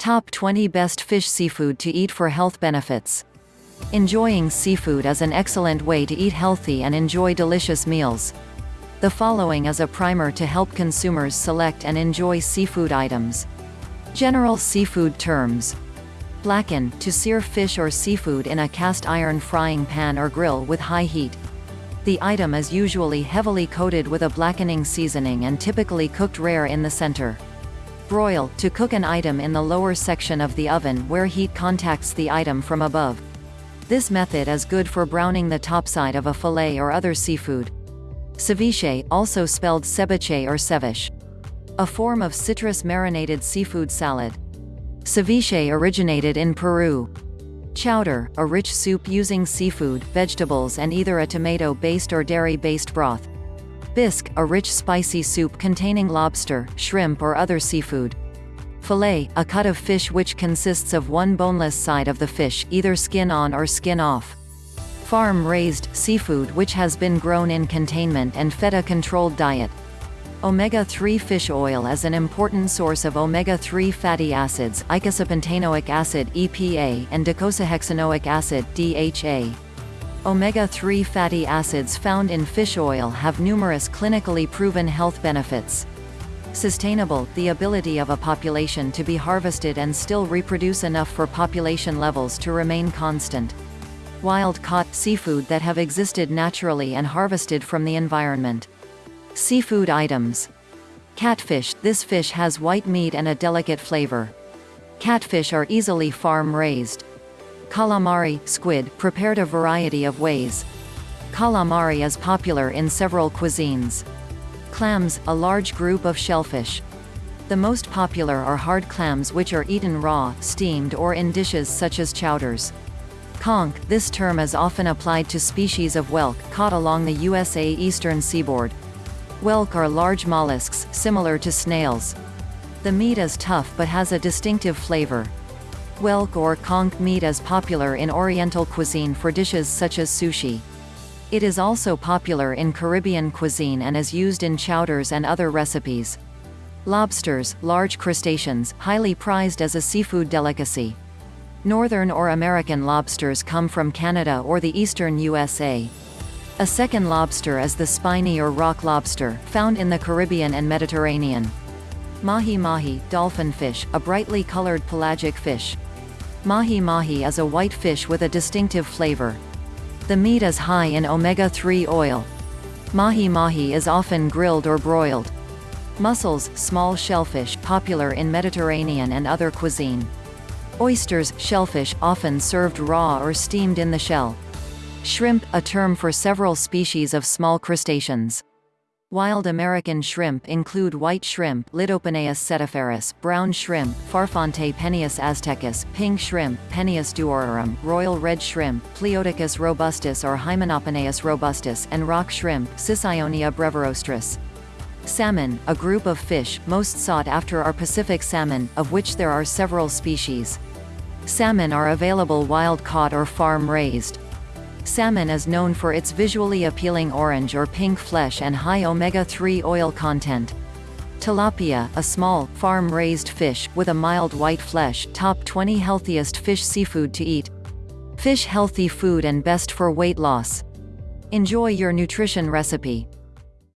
Top 20 Best Fish Seafood to Eat for Health Benefits. Enjoying seafood is an excellent way to eat healthy and enjoy delicious meals. The following is a primer to help consumers select and enjoy seafood items. General seafood terms. Blacken, to sear fish or seafood in a cast iron frying pan or grill with high heat. The item is usually heavily coated with a blackening seasoning and typically cooked rare in the center. Broil, to cook an item in the lower section of the oven where heat contacts the item from above. This method is good for browning the topside of a fillet or other seafood. Ceviche, also spelled ceviche or ceviche. A form of citrus marinated seafood salad. Ceviche originated in Peru. Chowder, a rich soup using seafood, vegetables and either a tomato-based or dairy-based broth. Bisque, a rich spicy soup containing lobster, shrimp or other seafood. Fillet, a cut of fish which consists of one boneless side of the fish, either skin on or skin off. Farm-raised, seafood which has been grown in containment and fed a controlled diet. Omega-3 fish oil is an important source of omega-3 fatty acids eicosapentaenoic acid EPA and docosahexaenoic acid DHA. Omega-3 fatty acids found in fish oil have numerous clinically proven health benefits. Sustainable, the ability of a population to be harvested and still reproduce enough for population levels to remain constant. Wild-caught, seafood that have existed naturally and harvested from the environment. Seafood items. Catfish, this fish has white meat and a delicate flavor. Catfish are easily farm-raised. Calamari, squid, prepared a variety of ways. Calamari is popular in several cuisines. Clams, a large group of shellfish. The most popular are hard clams which are eaten raw, steamed or in dishes such as chowders. Conch, this term is often applied to species of whelk, caught along the USA eastern seaboard. Whelk are large mollusks, similar to snails. The meat is tough but has a distinctive flavor. Whelk or conch meat is popular in Oriental cuisine for dishes such as sushi. It is also popular in Caribbean cuisine and is used in chowders and other recipes. Lobsters, large crustaceans, highly prized as a seafood delicacy. Northern or American lobsters come from Canada or the eastern USA. A second lobster is the spiny or rock lobster, found in the Caribbean and Mediterranean. Mahi-mahi, dolphin fish, a brightly colored pelagic fish. Mahi-mahi is a white fish with a distinctive flavor. The meat is high in omega-3 oil. Mahi-mahi is often grilled or broiled. Mussels, small shellfish, popular in Mediterranean and other cuisine. Oysters, shellfish, often served raw or steamed in the shell. Shrimp, a term for several species of small crustaceans. Wild American shrimp include white shrimp Litopenaeus setiferus, brown shrimp Farfantepenaeus aztecus, pink shrimp Penaeus duorarum, royal red shrimp Pleoticus robustus or Hymenopenaeus robustus and rock shrimp Sicyonia brevirostris. Salmon, a group of fish, most sought after are Pacific salmon, of which there are several species. Salmon are available wild-caught or farm-raised. Salmon is known for its visually appealing orange or pink flesh and high omega-3 oil content. Tilapia, a small, farm-raised fish, with a mild white flesh, top 20 healthiest fish seafood to eat. Fish healthy food and best for weight loss. Enjoy your nutrition recipe.